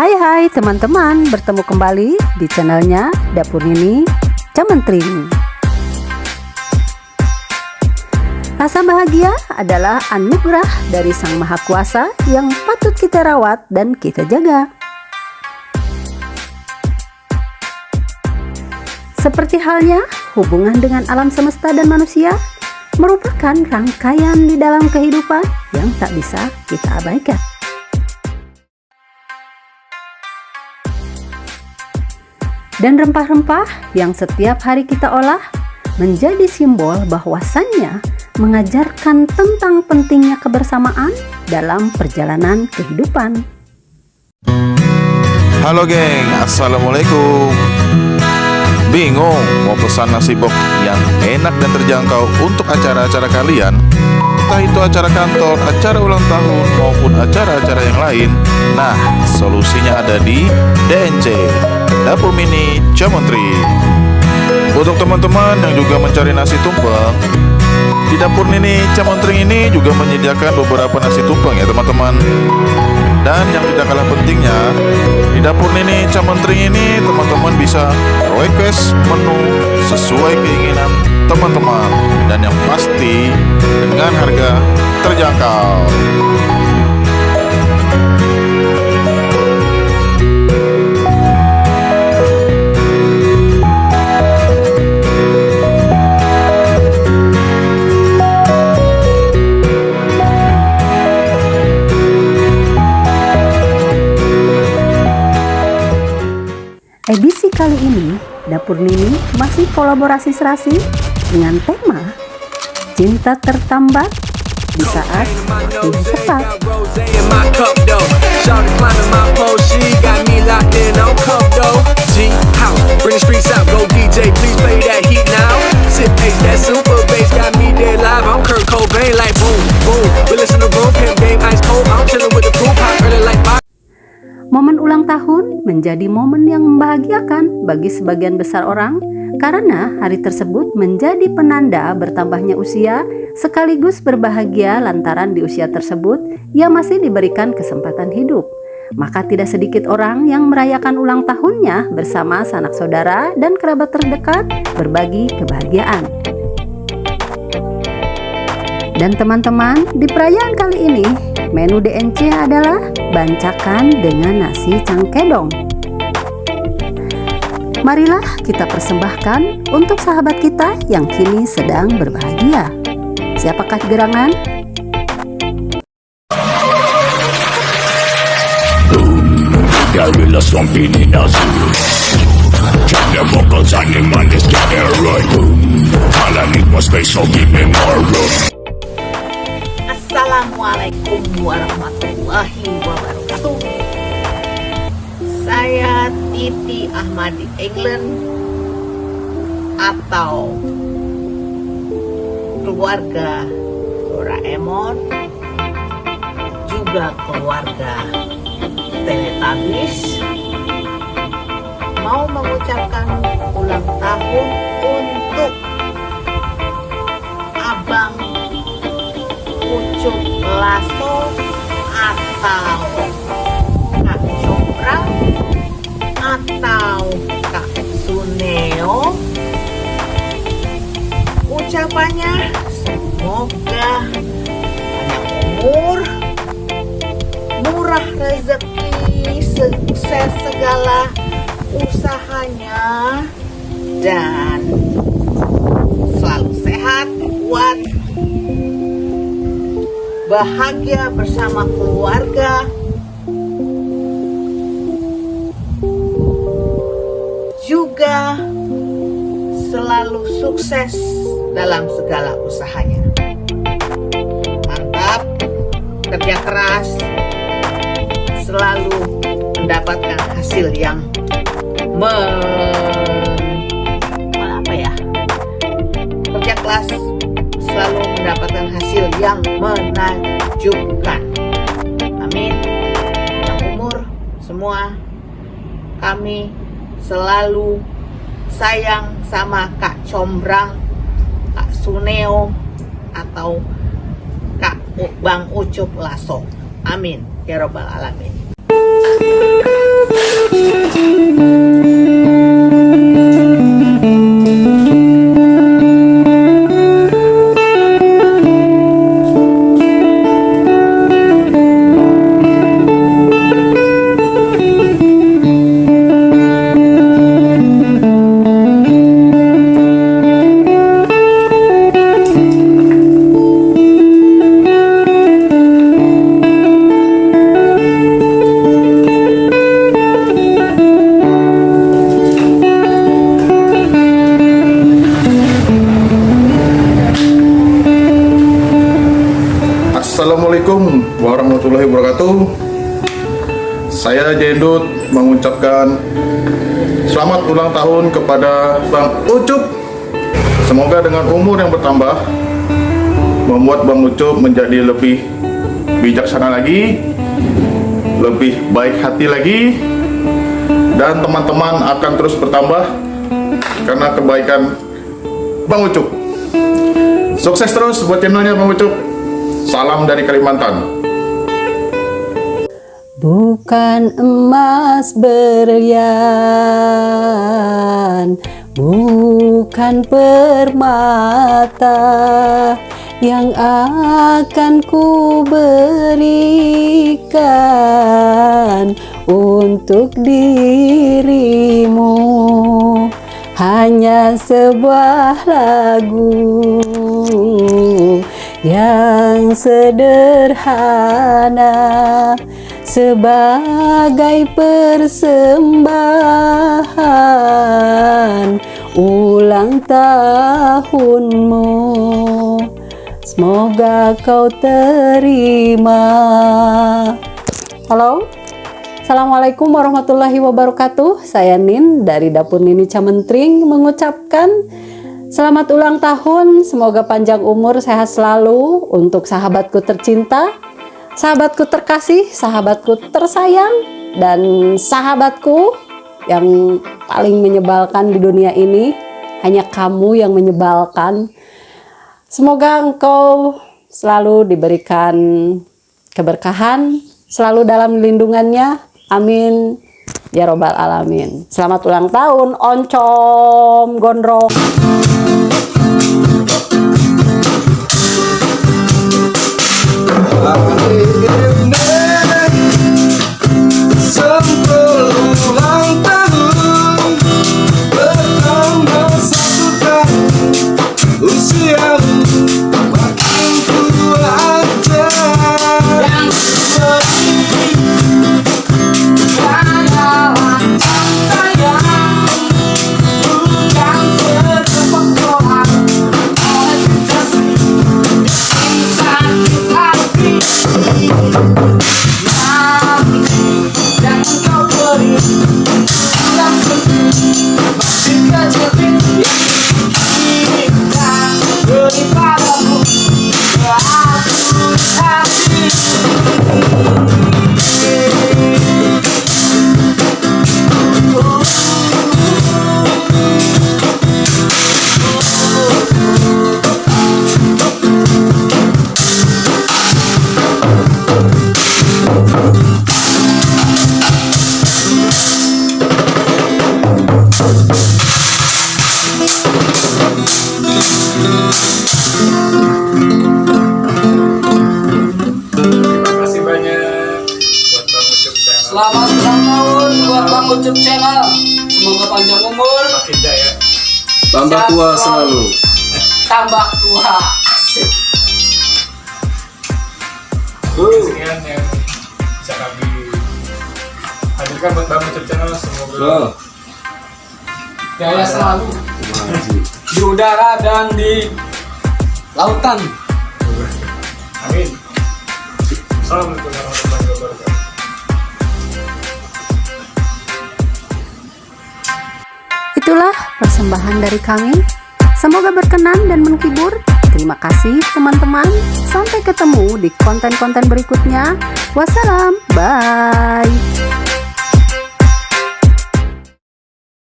Hai hai teman-teman, bertemu kembali di channelnya Dapur Nini Camentring. Rasa bahagia adalah anugerah dari Sang Maha Kuasa yang patut kita rawat dan kita jaga. Seperti halnya hubungan dengan alam semesta dan manusia merupakan rangkaian di dalam kehidupan yang tak bisa kita abaikan. Dan rempah-rempah yang setiap hari kita olah menjadi simbol bahwasannya mengajarkan tentang pentingnya kebersamaan dalam perjalanan kehidupan. Halo geng, Assalamualaikum Bingung mau pesan nasi bok yang enak dan terjangkau untuk acara-acara kalian? Entah itu acara kantor, acara ulang tahun, maupun acara-acara yang lain Nah, solusinya ada di DNC Dapur Mini Jamontri Untuk teman-teman yang juga mencari nasi tumpeng Di Dapur Mini Jamontri ini juga menyediakan beberapa nasi tumpeng ya teman-teman. Dan yang tidak kalah pentingnya Di Dapur Nini Camentring ini teman-teman bisa request menu sesuai keinginan teman-teman. Dan yang pasti dengan harga terjangkau Nini masih kolaborasi serasi dengan tema Cinta Tertambat di saat yang tepat. Menjadi momen yang membahagiakan bagi sebagian besar orang karena hari tersebut menjadi penanda bertambahnya usia sekaligus berbahagia lantaran di usia tersebut ia masih diberikan kesempatan hidup. Maka tidak sedikit orang yang merayakan ulang tahunnya bersama sanak saudara dan kerabat terdekat berbagi kebahagiaan. Dan teman-teman, di perayaan kali ini Menu DNC adalah bancakan dengan nasi cangkedong. Marilah kita persembahkan untuk sahabat kita yang kini sedang berbahagia. Siapakah gerangan? Assalamualaikum warahmatullahi wabarakatuh. Saya Titi Ahmadi England Atau Keluarga Doraemon Juga keluarga Teletubbies. Mau mengucapkan ulang tahun untuk pucuk lasso atau kak atau kak suneo ucapannya semoga banyak umur murah rezeki sukses segala usahanya dan selalu sehat kuat bahagia bersama keluarga, juga selalu sukses dalam segala usahanya. Mantap, kerja keras, selalu mendapatkan hasil yang hasil yang menakjubkan. Amin. Yang umur semua kami selalu sayang sama Kak Combrang, Kak Suneo, atau Kak Bang Ucup Laso, Amin. Ya Robbal Alamin. Mengucapkan selamat ulang tahun kepada Bang Ucup. Semoga dengan umur yang bertambah membuat Bang Ucup menjadi lebih bijaksana lagi, lebih baik hati lagi, dan teman-teman akan terus bertambah karena kebaikan Bang Ucup. Sukses terus buat channelnya Bang Ucup. Salam dari Kalimantan. Bukan emas berlian, bukan permata yang akan ku berikan untuk dirimu. Hanya sebuah lagu yang sederhana sebagai persembahan ulang tahunmu. Semoga kau terima. Halo, Assalamualaikum warahmatullahi wabarakatuh. Saya Nin dari Dapur Nini Camentring mengucapkan selamat ulang tahun. Semoga panjang umur, sehat selalu untuk sahabatku tercinta sahabatku terkasih, sahabatku tersayang, dan sahabatku yang paling menyebalkan di dunia ini. Hanya kamu yang menyebalkan. Semoga engkau selalu diberikan keberkahan, selalu dalam lindungannya. Amin. Ya Robbal Alamin. Selamat ulang tahun, Oncom Gondrong. Tambah tua selalu. tambah tua. Asik. sekian yang bisa kami hadirkan buat Bang Channel semoga Jaya selalu di udara dan di lautan. amin Assalamualaikum warahmatullahi wabarakatuh persembahan dari kami. Semoga berkenan dan menghibur. Terima kasih teman-teman. Sampai ketemu di konten-konten berikutnya. Wassalam. Bye.